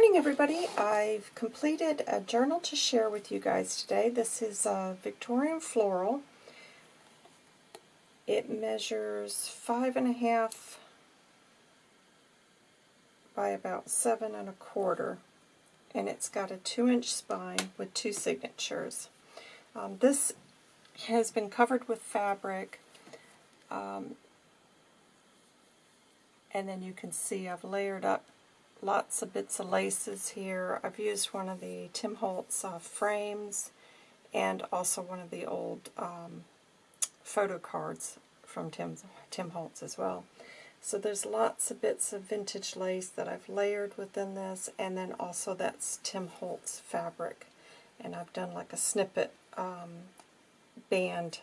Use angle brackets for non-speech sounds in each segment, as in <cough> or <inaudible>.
morning, everybody. I've completed a journal to share with you guys today. This is a Victorian Floral. It measures five and a half by about seven and a quarter, and it's got a two-inch spine with two signatures. Um, this has been covered with fabric, um, and then you can see I've layered up lots of bits of laces here. I've used one of the Tim Holtz uh, frames and also one of the old um, photo cards from Tim, Tim Holtz as well. So there's lots of bits of vintage lace that I've layered within this, and then also that's Tim Holtz fabric. And I've done like a snippet um, band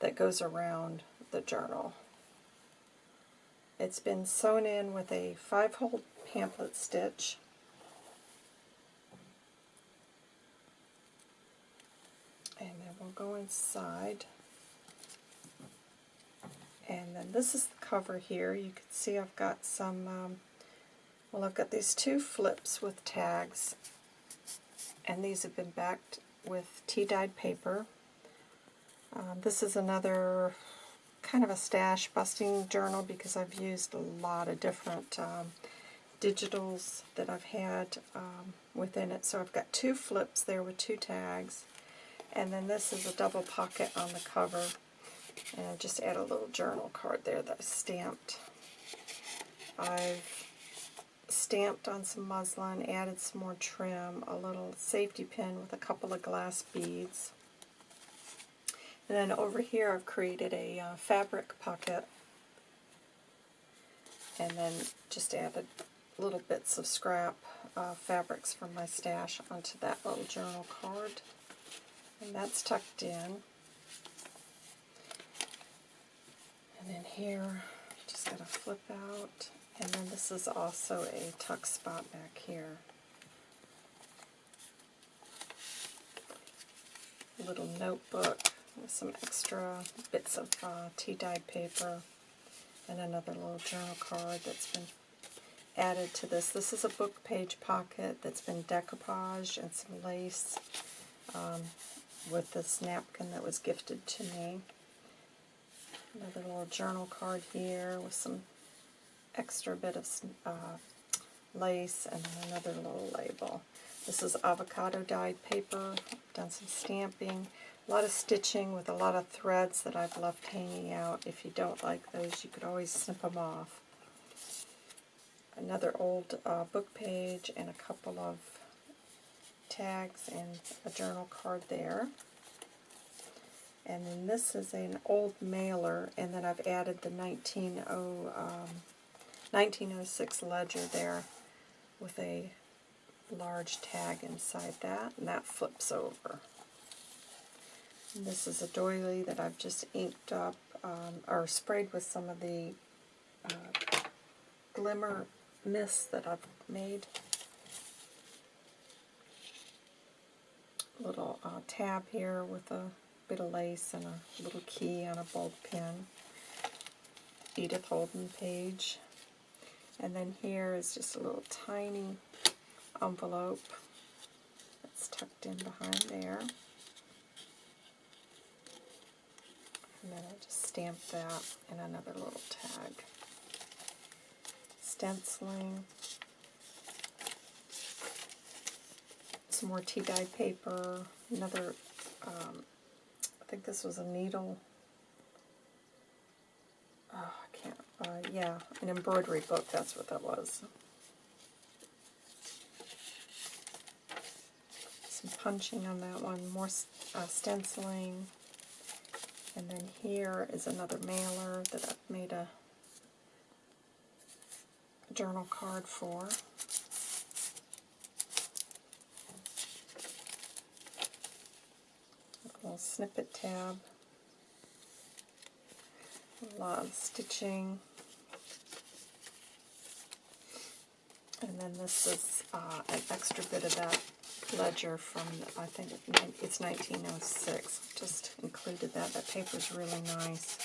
that goes around the journal. It's been sewn in with a five-hole pamphlet stitch. And then we'll go inside. And then this is the cover here. You can see I've got some, um, well I've got these two flips with tags. And these have been backed with tea-dyed paper. Um, this is another kind of a stash busting journal because I've used a lot of different um, digitals that I've had um, within it. So I've got two flips there with two tags. And then this is a double pocket on the cover. And I just add a little journal card there that I stamped. I've stamped on some muslin, added some more trim, a little safety pin with a couple of glass beads. And then over here I've created a uh, fabric pocket and then just added little bits of scrap uh, fabrics from my stash onto that little journal card. And that's tucked in. And then here, just got to flip out. And then this is also a tuck spot back here. Little notebook some extra bits of uh, tea-dyed paper and another little journal card that's been added to this. This is a book page pocket that's been decoupaged and some lace um, with this napkin that was gifted to me. Another little journal card here with some extra bit of uh, lace and another little label. This is avocado dyed paper. I've done some stamping. A lot of stitching with a lot of threads that I've left hanging out. If you don't like those, you could always snip them off another old uh, book page and a couple of tags and a journal card there. And then this is an old mailer, and then I've added the 1900, um, 1906 ledger there with a large tag inside that, and that flips over. This is a doily that I've just inked up, um, or sprayed with some of the uh, glimmer mist that I've made. Little uh, tab here with a bit of lace and a little key on a bulb pin. Edith Holden page. And then here is just a little tiny envelope that's tucked in behind there. And then I just stamp that in another little tag. Stenciling, some more tea-dye paper, another, um, I think this was a needle, oh, I can't, uh, yeah, an embroidery book, that's what that was. Some punching on that one, more uh, stenciling, and then here is another mailer that I've made a journal card for. A little snippet tab. A lot of stitching. And then this is uh, an extra bit of that ledger from, I think it's 1906. Just included that. That paper's really nice.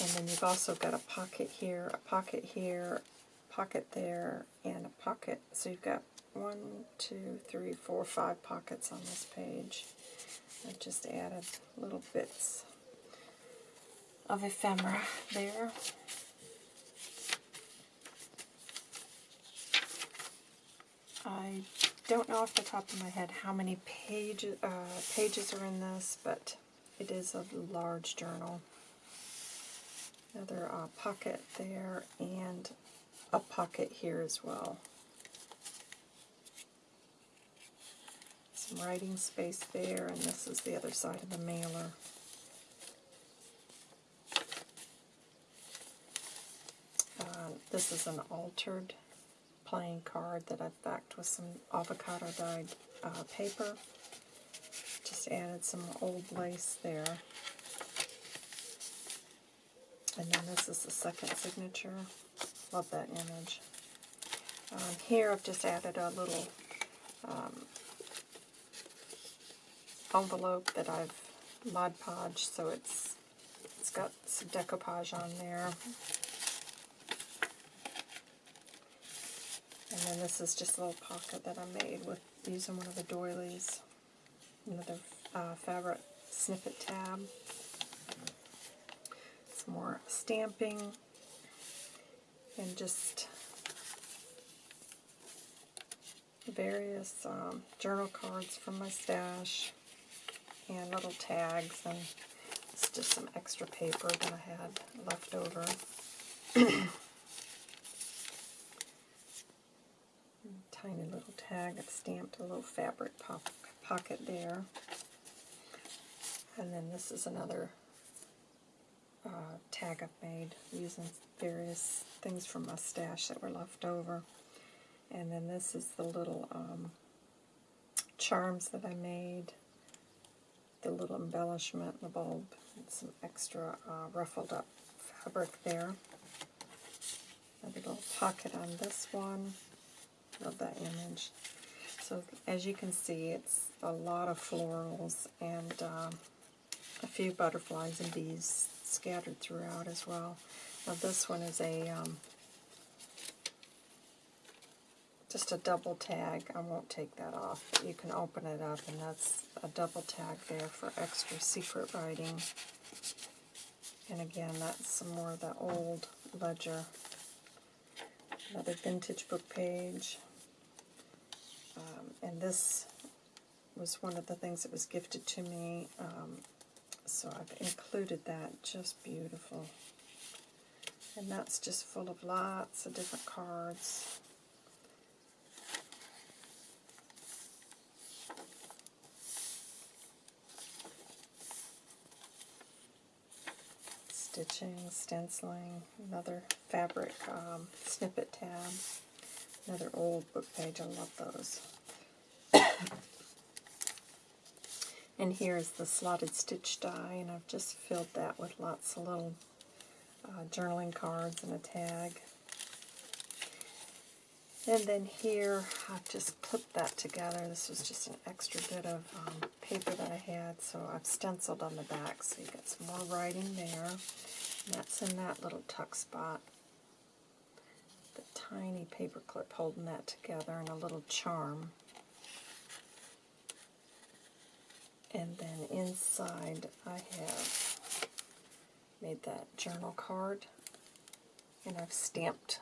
And then you've also got a pocket here, a pocket here, pocket there and a pocket. So you've got one, two, three, four, five pockets on this page. I've just added little bits of ephemera there. I don't know off the top of my head how many pages uh, pages are in this, but it is a large journal. Another uh, pocket there and a pocket here as well. Some writing space there, and this is the other side of the mailer. Uh, this is an altered playing card that I've backed with some avocado dyed uh, paper. Just added some old lace there. And then this is the second signature. Love that image. Um, here I've just added a little um, envelope that I've Mod Podge, so it's it's got some decoupage on there. And then this is just a little pocket that I made with using one of the doilies. Another uh, fabric snippet tab. Some more stamping. And just various um, journal cards from my stash. And little tags. And it's just some extra paper that I had left over. <clears throat> tiny tag. I've stamped a little fabric pop pocket there. And then this is another uh, tag I've made using various things from my stash that were left over. And then this is the little um, charms that I made, the little embellishment, the bulb, and some extra uh, ruffled up fabric there. A little pocket on this one. Love that image. So as you can see, it's a lot of florals and um, a few butterflies and bees scattered throughout as well. Now this one is a um, just a double tag. I won't take that off. you can open it up and that's a double tag there for extra secret writing. And again, that's some more of the old ledger. Another vintage book page. Um, and this was one of the things that was gifted to me, um, so I've included that. Just beautiful. And that's just full of lots of different cards. Stitching, stenciling, another fabric um, snippet tab. Another old book page, I love those. <coughs> and here's the slotted stitch die, and I've just filled that with lots of little uh, journaling cards and a tag. And then here, I've just clipped that together. This was just an extra bit of um, paper that I had, so I've stenciled on the back, so you got some more writing there. And that's in that little tuck spot tiny paper clip holding that together and a little charm. And then inside I have made that journal card and I've stamped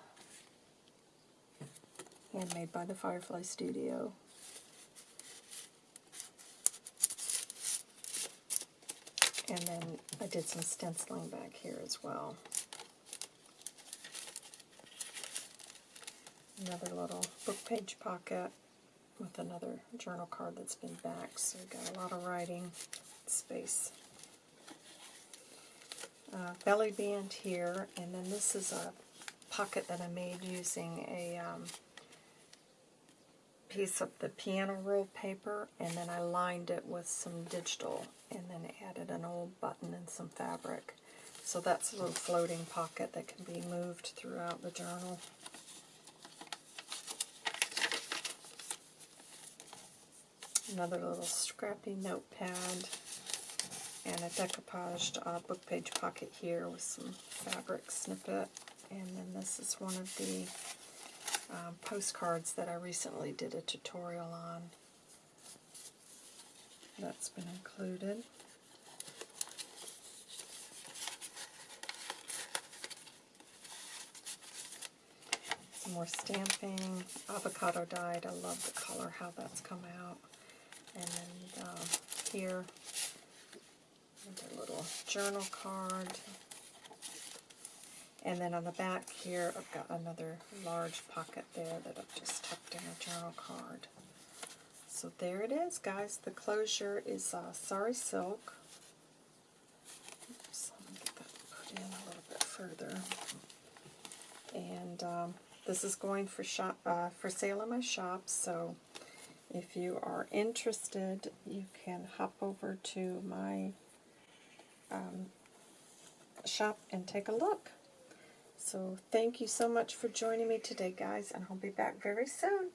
handmade by the Firefly Studio. And then I did some stenciling back here as well. Another little book page pocket with another journal card that's been back, so we've got a lot of writing space. Uh, belly band here, and then this is a pocket that I made using a um, piece of the piano roll paper, and then I lined it with some digital, and then added an old button and some fabric. So that's a little floating pocket that can be moved throughout the journal. Another little scrappy notepad, and a decoupaged uh, book page pocket here with some fabric snippet. And then this is one of the um, postcards that I recently did a tutorial on. That's been included. Some more stamping, avocado dyed. I love the color, how that's come out. And then um, here, another little journal card. And then on the back here, I've got another large pocket there that I've just tucked in a journal card. So there it is, guys. The closure is uh, Sari Silk. Oops, let me get that put in a little bit further. And um, this is going for shop uh, for sale in my shop. So if you are interested, you can hop over to my um, shop and take a look. So thank you so much for joining me today, guys, and I'll be back very soon.